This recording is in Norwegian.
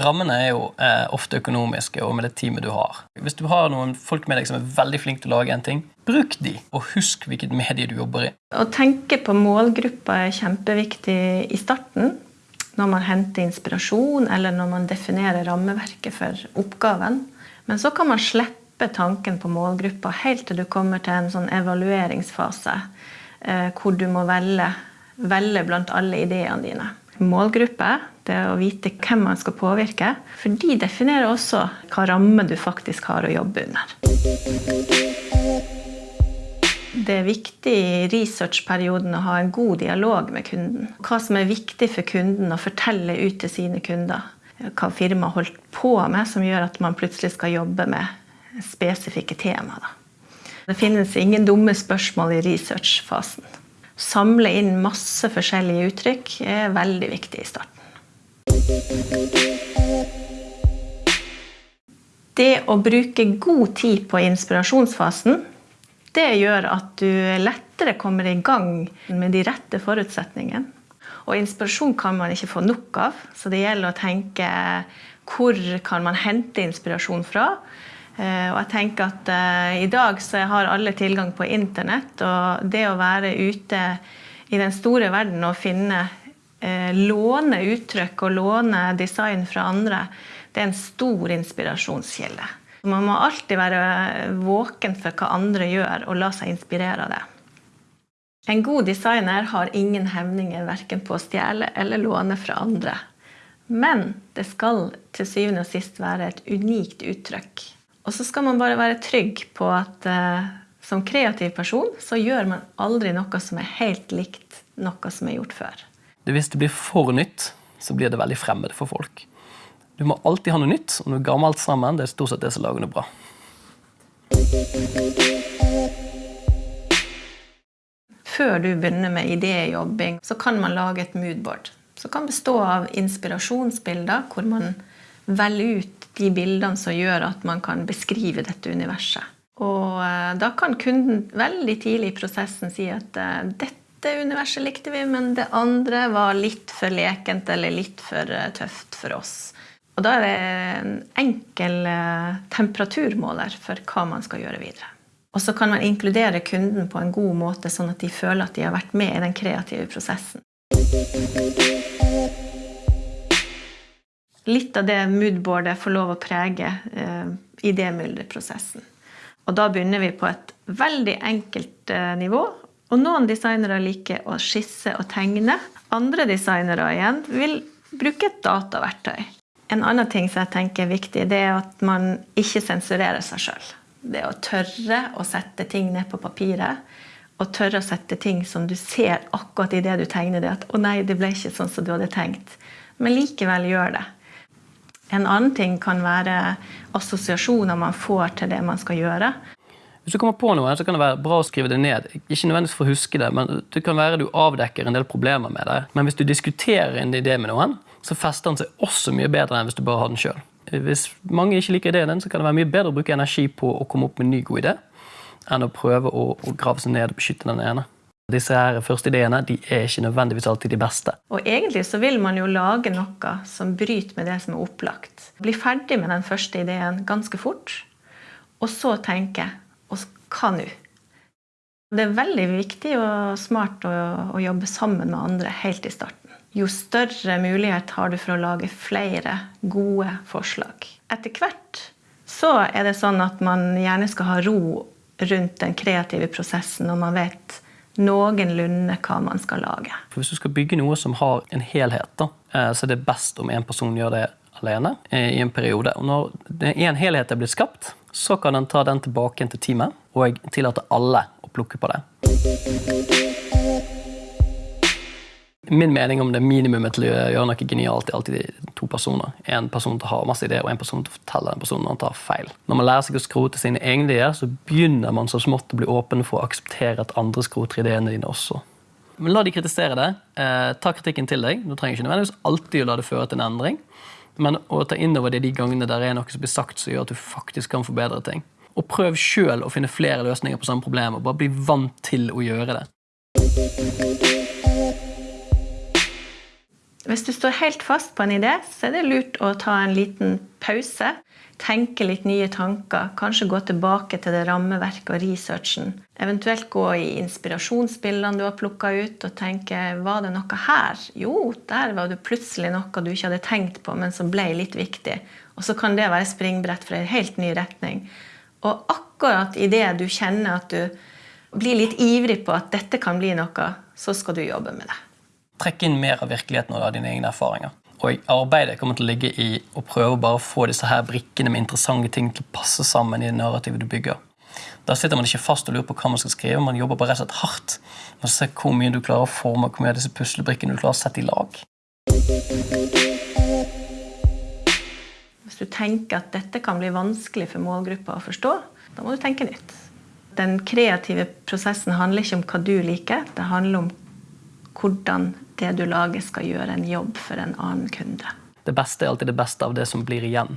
Rammene er jo eh, ofte økonomiske og med det teamet du har. Hvis du har noen folk med deg som er veldig flinke til å lage en ting, bruk de, og husk hvilket medie du jobber i. Å tenke på målgruppa er kjempeviktig i starten. Når man henter inspirasjon, eller når man definerer rammeverket for oppgaven. Men så kan man slippe tanken på målgruppa helt til du kommer til en sånn evalueringsfase. Eh, hvor du må velge, velge blant alle ideene dine målgruppe, det å vite hvem man skal påvirke. For de definerer også hva ramme du faktisk har å jobbe under. Det er viktig i researchperioden å ha en god dialog med kunden. Hva som er viktig for kunden å fortelle ut til sine kunder. Hva firmaet holdt på med som gjør at man plutselig skal jobbe med spesifikke temaer. Det finnes ingen dumme spørsmål i researchfasen samle inn masse forskjellige uttrykk er veldig viktig i starten. Det å bruke god tid på inspirasjonsfasen, det gjør at du lettere kommer i gang med de rette forutsetningene. Og inspirasjon kan man ikke få nok av, så det gjelder å tenke hvor kan man hente inspirasjon fra? Eh, og jeg tenker at uh, i dag så har alle tilgang på internett. Og det å være ute i den store verden og finne uh, Låne uttrykk og låne design fra andre, det er en stor inspirasjonskilde. Man må alltid være våken for hva andre gjør, og la seg inspirere av det. En god designer har ingen hevninger verken på å stjele eller låne fra andre. Men det skal til syvende og sist være et unikt uttrykk. Og så skal man bare være trygg på at eh, som kreativ person så gjør man aldri noe som er helt likt noe som er gjort før. Hvis det blir for nytt, så blir det veldig fremmed for folk. Du må alltid ha noe nytt, og noe gammelt sammen det er stort sett det som lager noe bra. Før du begynner med idéjobbing, så kan man lage et moodboard. Som kan bestå av inspirasjonsbilder, hvor man velger ut de bildene som gjør at man kan beskrive dette universet. Og eh, da kan kunden veldig tidlig i prosessen si at eh, dette universet likte vi, men det andre var litt for lekent eller litt for eh, tøft for oss. Og da er det en enkel temperaturmåler for hva man skal gjøre videre. Og så kan man inkludere kunden på en god måte, sånn at de føler at de har vært med i den kreative prosessen litt av det moodboardet får lov å prege eh, idémylderprosessen. Og da begynner vi på et veldig enkelt eh, nivå. Og noen designere liker å skisse og tegne. Andre designere igjen vil bruke et dataverktøy. En annen ting som jeg tenker er viktig, det er at man ikke sensurerer seg sjøl. Det å tørre å sette ting ned på papiret. Og tørre å sette ting som du ser akkurat idet du tegner det. At 'å nei, det ble ikke sånn som du hadde tenkt'. Men likevel gjør det. En annen ting kan være assosiasjoner man får til det man skal gjøre. Hvis du kommer på noe, så kan det være bra å skrive det ned. Ikke nødvendigvis for å huske det, men det kan være du avdekker en del problemer med det. Men hvis du diskuterer en idé med noen, så fester den seg også mye bedre enn hvis du bare har den sjøl. Hvis mange ikke liker ideen din, så kan det være mye bedre å bruke energi på å komme opp med en ny god idé enn å prøve å, å grave seg ned og beskytte den ene. Disse her første ideene de er ikke nødvendigvis alltid de beste. Og egentlig så vil man jo lage noe som bryter med det som er opplagt. Bli ferdig med den første ideen ganske fort, og så tenke og hva nå? Det er veldig viktig og smart å, å jobbe sammen med andre helt i starten. Jo større mulighet har du for å lage flere gode forslag. Etter hvert så er det sånn at man gjerne skal ha ro rundt den kreative prosessen, og man vet noenlunde hva man skal lage. For hvis du skal bygge noe som har en helhet, da, eh, så er det best om en person gjør det alene eh, i en periode. Og når en helhet er blitt skapt, så kan den ta den tilbake til teamet og tillate alle å plukke på det min mening om det minimumet til å gjøre noe genialt er alltid to personer. En person til å ha masse ideer, og en person til å fortelle den personen han tar feil. Når man lærer seg å skrote sine egne ideer, så begynner man så smått å bli åpen for å akseptere at andre skroter ideene dine også. Men la de kritisere det. Eh, ta kritikken til deg. Du trenger ikke nødvendigvis alltid å la det føre til en endring. Men å ta inn over det de gangene der er noe som blir sagt som gjør at du faktisk kan forbedre ting. Og prøv sjøl å finne flere løsninger på samme problem, og bare bli vant til å gjøre det. Hvis du står helt fast på en idé, så er det lurt å ta en liten pause. Tenke litt nye tanker. Kanskje gå tilbake til det rammeverket og researchen. Eventuelt gå i inspirasjonsbildene du har plukka ut, og tenke var det noe her? Jo, der var det plutselig noe du ikke hadde tenkt på, men som ble litt viktig. Og så kan det være springbrett for en helt ny retning. Og akkurat idet du kjenner at du blir litt ivrig på at dette kan bli noe, så skal du jobbe med det. Trekk inn mer av virkeligheten og av dine egne erfaringer. Og arbeidet kommer til å ligge i å prøve å bare få disse her brikkene med interessante ting til å passe sammen i det narrativet du bygger. Da sitter man ikke fast og lurer på hva man skal skrive, man jobber bare rett og slett hardt. Man ser hvor mye du klarer å forme, hvor mye av disse puslebrikkene du klarer å sette i lag. Hvis du tenker at dette kan bli vanskelig for målgruppa å forstå, da må du tenke nytt. Den kreative prosessen handler ikke om hva du liker, det handler om hvordan det du lager, skal gjøre en jobb for en annen kunde. Det beste er alltid det beste av det som blir igjen.